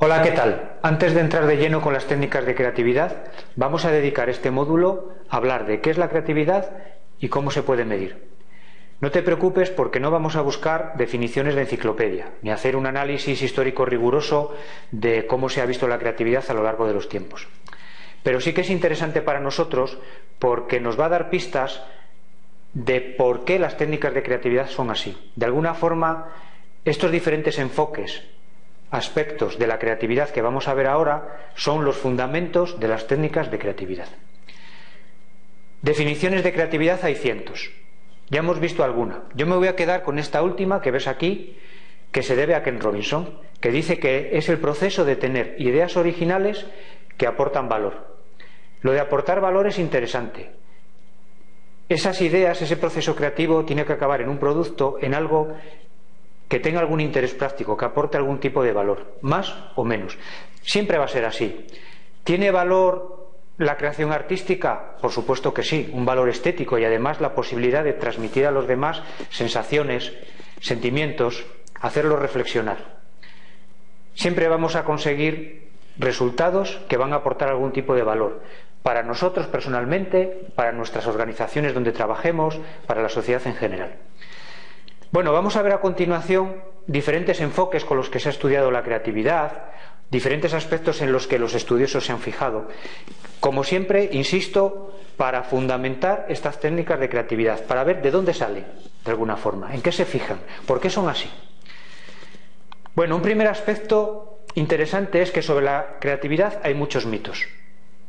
Hola, ¿qué tal? Antes de entrar de lleno con las técnicas de creatividad, vamos a dedicar este módulo a hablar de qué es la creatividad y cómo se puede medir. No te preocupes porque no vamos a buscar definiciones de enciclopedia, ni hacer un análisis histórico riguroso de cómo se ha visto la creatividad a lo largo de los tiempos. Pero sí que es interesante para nosotros porque nos va a dar pistas de por qué las técnicas de creatividad son así. De alguna forma, estos diferentes enfoques aspectos de la creatividad que vamos a ver ahora son los fundamentos de las técnicas de creatividad. Definiciones de creatividad hay cientos. Ya hemos visto alguna. Yo me voy a quedar con esta última que ves aquí, que se debe a Ken Robinson, que dice que es el proceso de tener ideas originales que aportan valor. Lo de aportar valor es interesante. Esas ideas, ese proceso creativo tiene que acabar en un producto, en algo que tenga algún interés práctico, que aporte algún tipo de valor, más o menos. Siempre va a ser así. ¿Tiene valor la creación artística? Por supuesto que sí, un valor estético y además la posibilidad de transmitir a los demás sensaciones, sentimientos, hacerlos reflexionar. Siempre vamos a conseguir resultados que van a aportar algún tipo de valor para nosotros personalmente, para nuestras organizaciones donde trabajemos, para la sociedad en general. Bueno, vamos a ver a continuación diferentes enfoques con los que se ha estudiado la creatividad, diferentes aspectos en los que los estudiosos se han fijado. Como siempre, insisto, para fundamentar estas técnicas de creatividad, para ver de dónde salen, de alguna forma, en qué se fijan, por qué son así. Bueno, un primer aspecto interesante es que sobre la creatividad hay muchos mitos,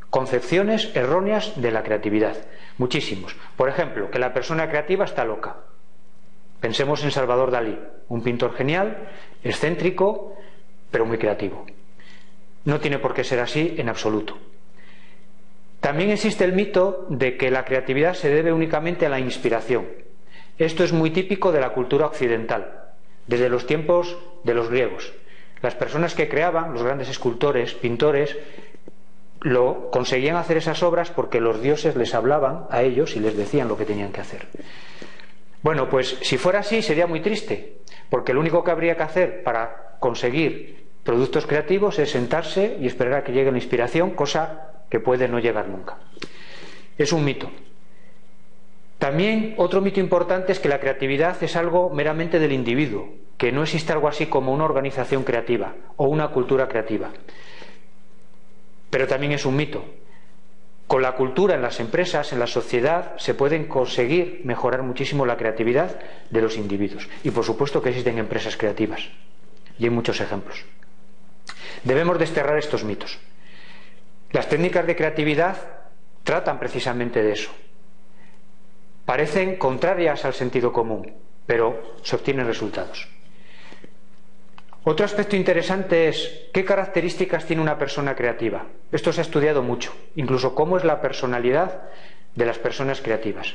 concepciones erróneas de la creatividad, muchísimos. Por ejemplo, que la persona creativa está loca. Pensemos en Salvador Dalí, un pintor genial, excéntrico, pero muy creativo. No tiene por qué ser así en absoluto. También existe el mito de que la creatividad se debe únicamente a la inspiración. Esto es muy típico de la cultura occidental, desde los tiempos de los griegos. Las personas que creaban, los grandes escultores, pintores, lo conseguían hacer esas obras porque los dioses les hablaban a ellos y les decían lo que tenían que hacer. Bueno, pues si fuera así sería muy triste, porque lo único que habría que hacer para conseguir productos creativos es sentarse y esperar a que llegue la inspiración, cosa que puede no llegar nunca. Es un mito. También otro mito importante es que la creatividad es algo meramente del individuo, que no existe algo así como una organización creativa o una cultura creativa. Pero también es un mito, con la cultura en las empresas, en la sociedad, se pueden conseguir mejorar muchísimo la creatividad de los individuos. Y por supuesto que existen empresas creativas. Y hay muchos ejemplos. Debemos desterrar estos mitos. Las técnicas de creatividad tratan precisamente de eso. Parecen contrarias al sentido común, pero se obtienen resultados. Otro aspecto interesante es qué características tiene una persona creativa. Esto se ha estudiado mucho, incluso cómo es la personalidad de las personas creativas.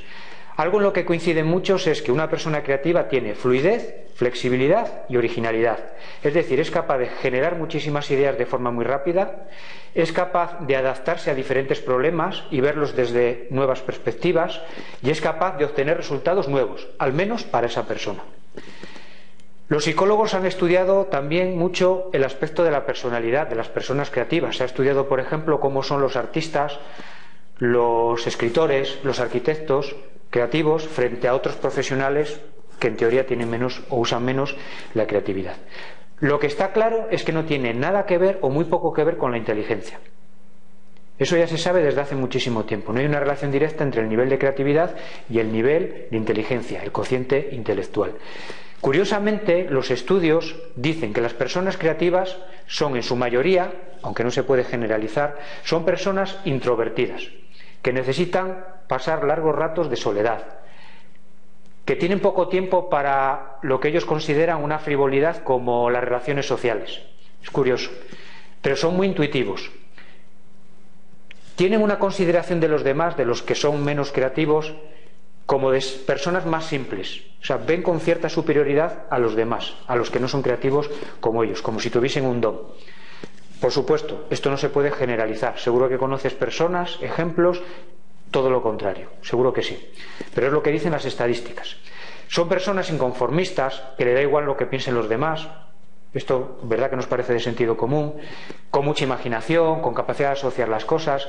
Algo en lo que coinciden muchos es que una persona creativa tiene fluidez, flexibilidad y originalidad. Es decir, es capaz de generar muchísimas ideas de forma muy rápida, es capaz de adaptarse a diferentes problemas y verlos desde nuevas perspectivas y es capaz de obtener resultados nuevos, al menos para esa persona. Los psicólogos han estudiado también mucho el aspecto de la personalidad de las personas creativas. Se ha estudiado, por ejemplo, cómo son los artistas, los escritores, los arquitectos creativos frente a otros profesionales que en teoría tienen menos o usan menos la creatividad. Lo que está claro es que no tiene nada que ver o muy poco que ver con la inteligencia. Eso ya se sabe desde hace muchísimo tiempo. No hay una relación directa entre el nivel de creatividad y el nivel de inteligencia, el cociente intelectual. Curiosamente, los estudios dicen que las personas creativas son en su mayoría, aunque no se puede generalizar, son personas introvertidas, que necesitan pasar largos ratos de soledad, que tienen poco tiempo para lo que ellos consideran una frivolidad como las relaciones sociales. Es curioso, pero son muy intuitivos. Tienen una consideración de los demás, de los que son menos creativos, como de personas más simples. O sea, ven con cierta superioridad a los demás, a los que no son creativos como ellos, como si tuviesen un don. Por supuesto, esto no se puede generalizar. Seguro que conoces personas, ejemplos, todo lo contrario. Seguro que sí. Pero es lo que dicen las estadísticas. Son personas inconformistas, que le da igual lo que piensen los demás, esto, verdad que nos parece de sentido común, con mucha imaginación, con capacidad de asociar las cosas,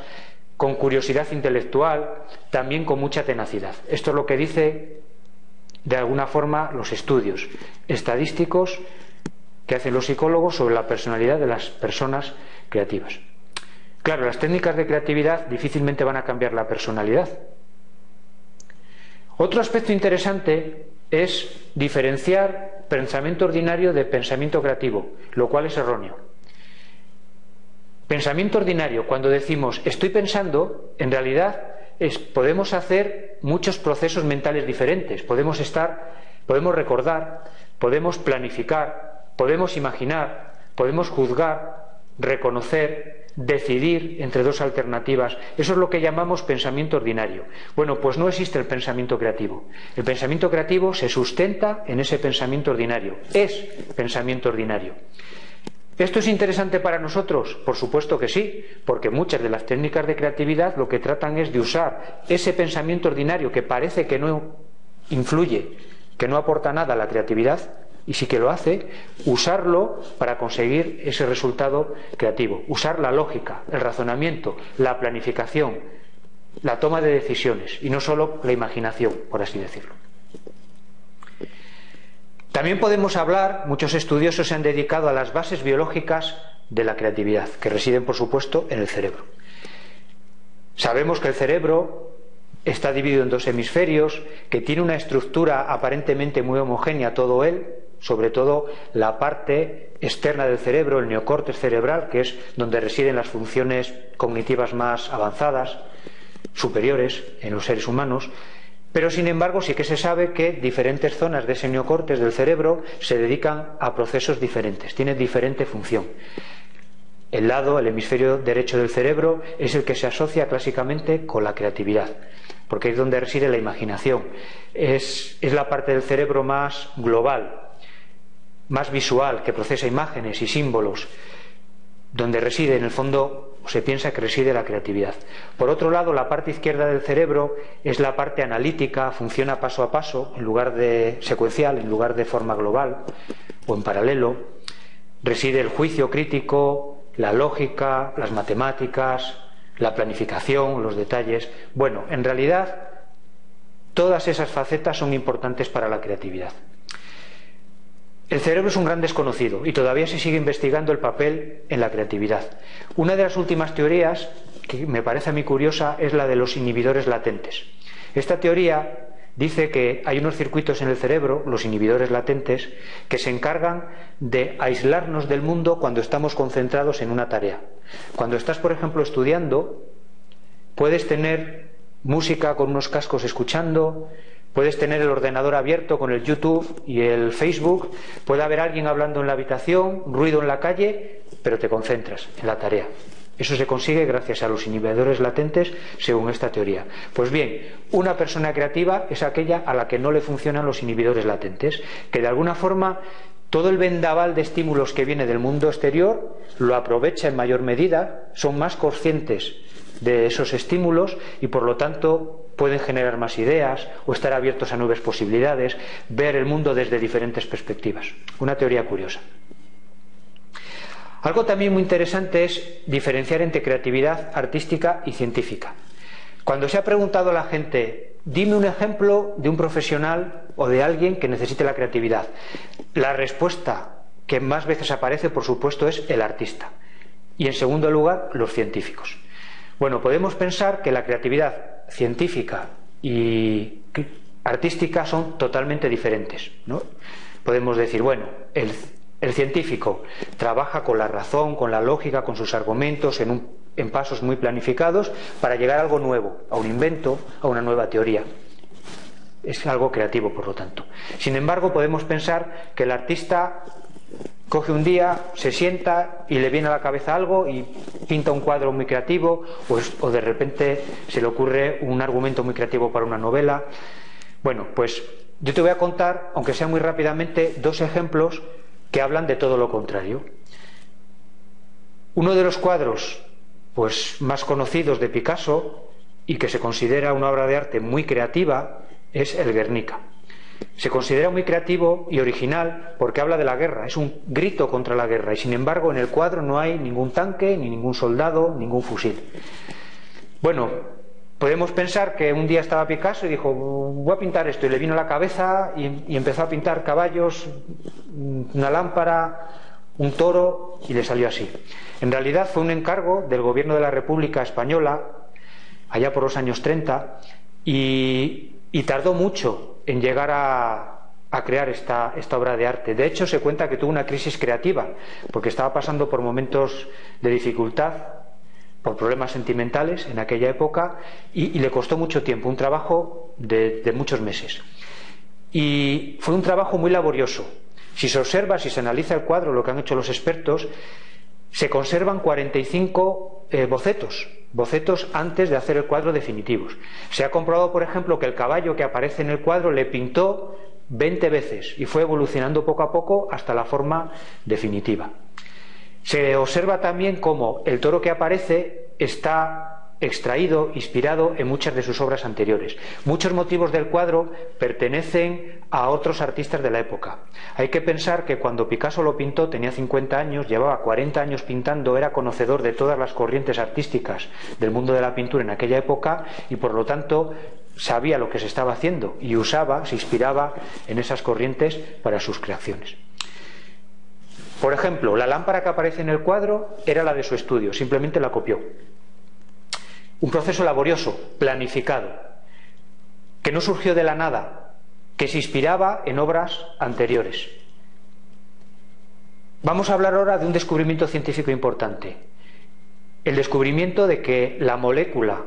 con curiosidad intelectual, también con mucha tenacidad. Esto es lo que dice, de alguna forma, los estudios estadísticos que hacen los psicólogos sobre la personalidad de las personas creativas. Claro, las técnicas de creatividad difícilmente van a cambiar la personalidad. Otro aspecto interesante es diferenciar pensamiento ordinario de pensamiento creativo, lo cual es erróneo. Pensamiento ordinario, cuando decimos estoy pensando, en realidad podemos hacer muchos procesos mentales diferentes. Podemos estar, podemos recordar, podemos planificar, podemos imaginar, podemos juzgar, reconocer, decidir entre dos alternativas. Eso es lo que llamamos pensamiento ordinario. Bueno, pues no existe el pensamiento creativo. El pensamiento creativo se sustenta en ese pensamiento ordinario. Es pensamiento ordinario. ¿Esto es interesante para nosotros? Por supuesto que sí, porque muchas de las técnicas de creatividad lo que tratan es de usar ese pensamiento ordinario que parece que no influye, que no aporta nada a la creatividad, y sí que lo hace, usarlo para conseguir ese resultado creativo. Usar la lógica, el razonamiento, la planificación, la toma de decisiones y no solo la imaginación, por así decirlo. También podemos hablar, muchos estudiosos se han dedicado a las bases biológicas de la creatividad, que residen, por supuesto, en el cerebro. Sabemos que el cerebro está dividido en dos hemisferios, que tiene una estructura aparentemente muy homogénea todo él, sobre todo la parte externa del cerebro, el neocórtex cerebral, que es donde residen las funciones cognitivas más avanzadas, superiores en los seres humanos, pero sin embargo sí que se sabe que diferentes zonas de ese neocortes del cerebro se dedican a procesos diferentes, tienen diferente función. El lado, el hemisferio derecho del cerebro, es el que se asocia clásicamente con la creatividad, porque es donde reside la imaginación. Es, es la parte del cerebro más global, más visual, que procesa imágenes y símbolos, donde reside en el fondo se piensa que reside la creatividad. Por otro lado, la parte izquierda del cerebro es la parte analítica, funciona paso a paso, en lugar de secuencial, en lugar de forma global o en paralelo. Reside el juicio crítico, la lógica, las matemáticas, la planificación, los detalles. Bueno, en realidad, todas esas facetas son importantes para la creatividad. El cerebro es un gran desconocido y todavía se sigue investigando el papel en la creatividad. Una de las últimas teorías, que me parece a mí curiosa, es la de los inhibidores latentes. Esta teoría dice que hay unos circuitos en el cerebro, los inhibidores latentes, que se encargan de aislarnos del mundo cuando estamos concentrados en una tarea. Cuando estás, por ejemplo, estudiando, puedes tener música con unos cascos escuchando, Puedes tener el ordenador abierto con el YouTube y el Facebook, puede haber alguien hablando en la habitación, ruido en la calle, pero te concentras en la tarea. Eso se consigue gracias a los inhibidores latentes, según esta teoría. Pues bien, una persona creativa es aquella a la que no le funcionan los inhibidores latentes, que de alguna forma todo el vendaval de estímulos que viene del mundo exterior lo aprovecha en mayor medida, son más conscientes de esos estímulos y por lo tanto pueden generar más ideas o estar abiertos a nuevas posibilidades, ver el mundo desde diferentes perspectivas. Una teoría curiosa. Algo también muy interesante es diferenciar entre creatividad artística y científica. Cuando se ha preguntado a la gente, dime un ejemplo de un profesional o de alguien que necesite la creatividad, la respuesta que más veces aparece, por supuesto, es el artista. Y en segundo lugar, los científicos. Bueno, podemos pensar que la creatividad científica y artística son totalmente diferentes. ¿no? Podemos decir, bueno, el, científico trabaja con la razón, con la lógica, con sus argumentos, en, en pasos muy planificados para llegar a algo nuevo, a un invento, a una nueva teoría es algo creativo, por lo tanto. Sin embargo, podemos pensar que el artista coge un día, se sienta y le viene a la cabeza algo y pinta un cuadro muy creativo o, de repente se le ocurre un argumento muy creativo para una novela. Bueno, pues yo te voy a contar, aunque sea muy rápidamente, dos ejemplos que hablan de todo lo contrario. Uno de los cuadros pues más conocidos de Picasso y que se considera una obra de arte muy creativa es el Guernica. Se considera muy creativo y original porque habla de la guerra, es un grito contra la guerra y sin embargo en el cuadro no hay ningún tanque, ni ningún soldado, ningún fusil. Bueno, podemos pensar que un día estaba Picasso y dijo, voy a pintar esto y le vino a la cabeza y, empezó a pintar caballos, una lámpara, un toro y le salió así. En realidad fue un encargo del gobierno de la República Española allá por los años 30 y, tardó mucho en llegar a, crear esta, obra de arte. De hecho, se cuenta que tuvo una crisis creativa porque estaba pasando por momentos de dificultad por problemas sentimentales en aquella época y, le costó mucho tiempo, un trabajo de, de muchos meses. Y fue un trabajo muy laborioso, si se observa, si se analiza el cuadro, lo que han hecho los expertos, se conservan 45 eh, bocetos, bocetos antes de hacer el cuadro definitivos. Se ha comprobado, por ejemplo, que el caballo que aparece en el cuadro le pintó 20 veces y fue evolucionando poco a poco hasta la forma definitiva. Se observa también cómo el toro que aparece está extraído, inspirado en muchas de sus obras anteriores. Muchos motivos del cuadro pertenecen a otros artistas de la época. Hay que pensar que cuando Picasso lo pintó tenía 50 años, llevaba 40 años pintando, era conocedor de todas las corrientes artísticas del mundo de la pintura en aquella época y por lo tanto sabía lo que se estaba haciendo y usaba, se inspiraba en esas corrientes para sus creaciones. Por ejemplo, la lámpara que aparece en el cuadro era la de su estudio, simplemente la copió. Un proceso laborioso, planificado, que no surgió de la nada, que se inspiraba en obras anteriores. Vamos a hablar ahora de un descubrimiento científico importante. El descubrimiento de que la molécula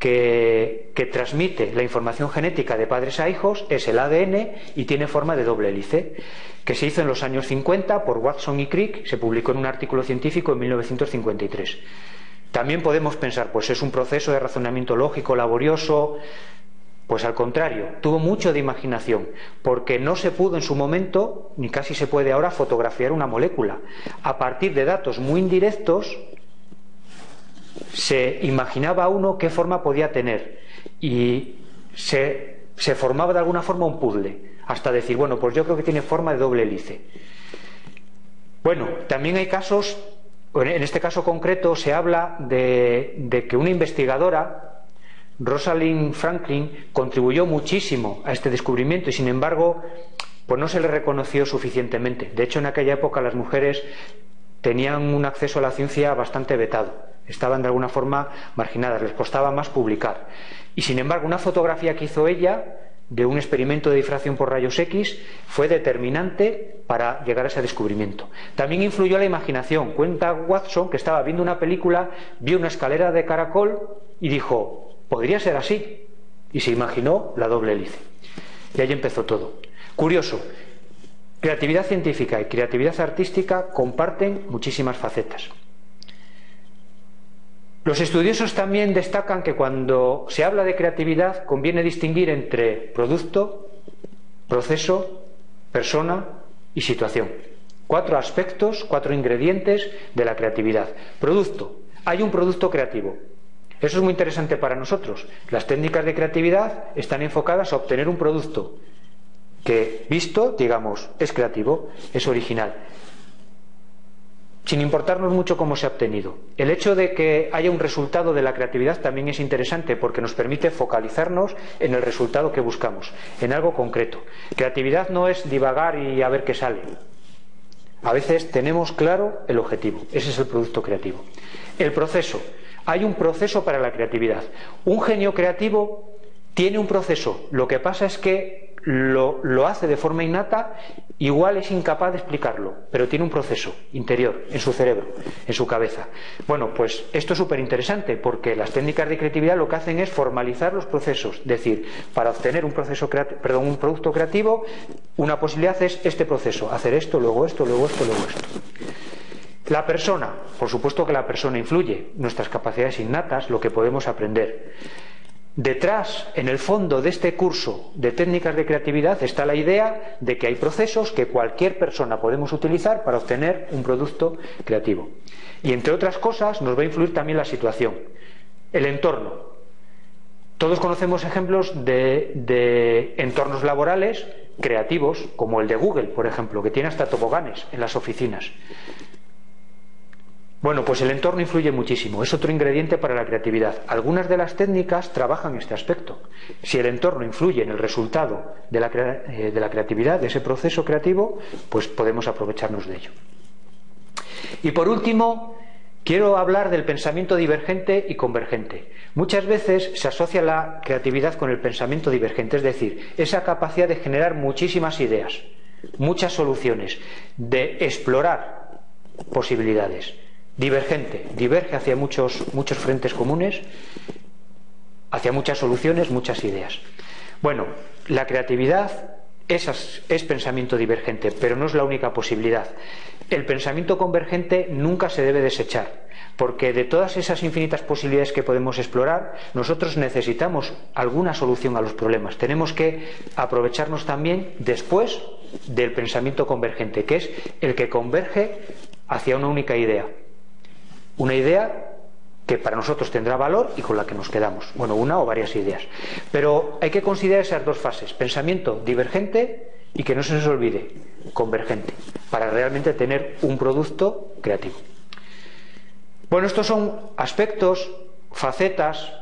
que, transmite la información genética de padres a hijos es el ADN y tiene forma de doble hélice, que se hizo en los años 50 por Watson y Crick, se publicó en un artículo científico en 1953. También podemos pensar, pues es un proceso de razonamiento lógico, laborioso, pues al contrario, tuvo mucho de imaginación, porque no se pudo en su momento, ni casi se puede ahora, fotografiar una molécula. A partir de datos muy indirectos, se imaginaba uno qué forma podía tener y se, se formaba de alguna forma un puzzle, hasta decir, bueno, pues yo creo que tiene forma de doble hélice. Bueno, también hay casos en este caso concreto se habla de, que una investigadora, Rosalind Franklin, contribuyó muchísimo a este descubrimiento y sin embargo pues no se le reconoció suficientemente. De hecho, en aquella época las mujeres tenían un acceso a la ciencia bastante vetado, estaban de alguna forma marginadas, les costaba más publicar. Y sin embargo, una fotografía que hizo ella de un experimento de difracción por rayos X fue determinante para llegar a ese descubrimiento. También influyó la imaginación. Cuenta Watson que estaba viendo una película, vio una escalera de caracol y dijo, podría ser así. Y se imaginó la doble hélice. Y ahí empezó todo. Curioso, creatividad científica y creatividad artística comparten muchísimas facetas. Los estudiosos también destacan que cuando se habla de creatividad conviene distinguir entre producto, proceso, persona y situación. Cuatro aspectos, cuatro ingredientes de la creatividad. Producto. Hay un producto creativo. Eso es muy interesante para nosotros. Las técnicas de creatividad están enfocadas a obtener un producto que, visto, digamos, es creativo, es original sin importarnos mucho cómo se ha obtenido. El hecho de que haya un resultado de la creatividad también es interesante porque nos permite focalizarnos en el resultado que buscamos, en algo concreto. Creatividad no es divagar y a ver qué sale. A veces tenemos claro el objetivo, ese es el producto creativo. El proceso. Hay un proceso para la creatividad. Un genio creativo tiene un proceso. Lo que pasa es que lo, hace de forma innata, igual es incapaz de explicarlo, pero tiene un proceso interior en su cerebro, en su cabeza. Bueno, pues esto es súper interesante porque las técnicas de creatividad lo que hacen es formalizar los procesos, es decir, para obtener un, proceso perdón, un producto creativo, una posibilidad es este proceso, hacer esto, luego esto, luego esto, luego esto. La persona, por supuesto que la persona influye, nuestras capacidades innatas, lo que podemos aprender. Detrás, en el fondo de este curso de técnicas de creatividad está la idea de que hay procesos que cualquier persona podemos utilizar para obtener un producto creativo. Y entre otras cosas nos va a influir también la situación, el entorno. Todos conocemos ejemplos de, entornos laborales creativos, como el de Google, por ejemplo, que tiene hasta toboganes en las oficinas. Bueno, pues el entorno influye muchísimo, es otro ingrediente para la creatividad. Algunas de las técnicas trabajan este aspecto. Si el entorno influye en el resultado de la, eh, de la creatividad, de ese proceso creativo, pues podemos aprovecharnos de ello. Y por último, Quiero hablar del pensamiento divergente y convergente. Muchas veces se asocia la creatividad con el pensamiento divergente, es decir, esa capacidad de generar muchísimas ideas, muchas soluciones, de explorar posibilidades. Divergente, diverge hacia muchos, muchos frentes comunes, hacia muchas soluciones, muchas ideas. Bueno, la creatividad es, pensamiento divergente, pero no es la única posibilidad. El pensamiento convergente nunca se debe desechar, porque de todas esas infinitas posibilidades que podemos explorar, nosotros necesitamos alguna solución a los problemas. Tenemos que aprovecharnos también después del pensamiento convergente, que es el que converge hacia una única idea. Una idea que para nosotros tendrá valor y con la que nos quedamos. Bueno, una o varias ideas. Pero hay que considerar esas dos fases, pensamiento divergente y que no se nos olvide, convergente, para realmente tener un producto creativo. Bueno, estos son aspectos, facetas,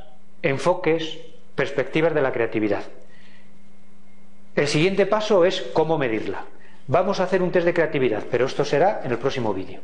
enfoques, perspectivas de la creatividad. El siguiente paso es cómo medirla. Vamos a hacer un test de creatividad, pero esto será en el próximo vídeo.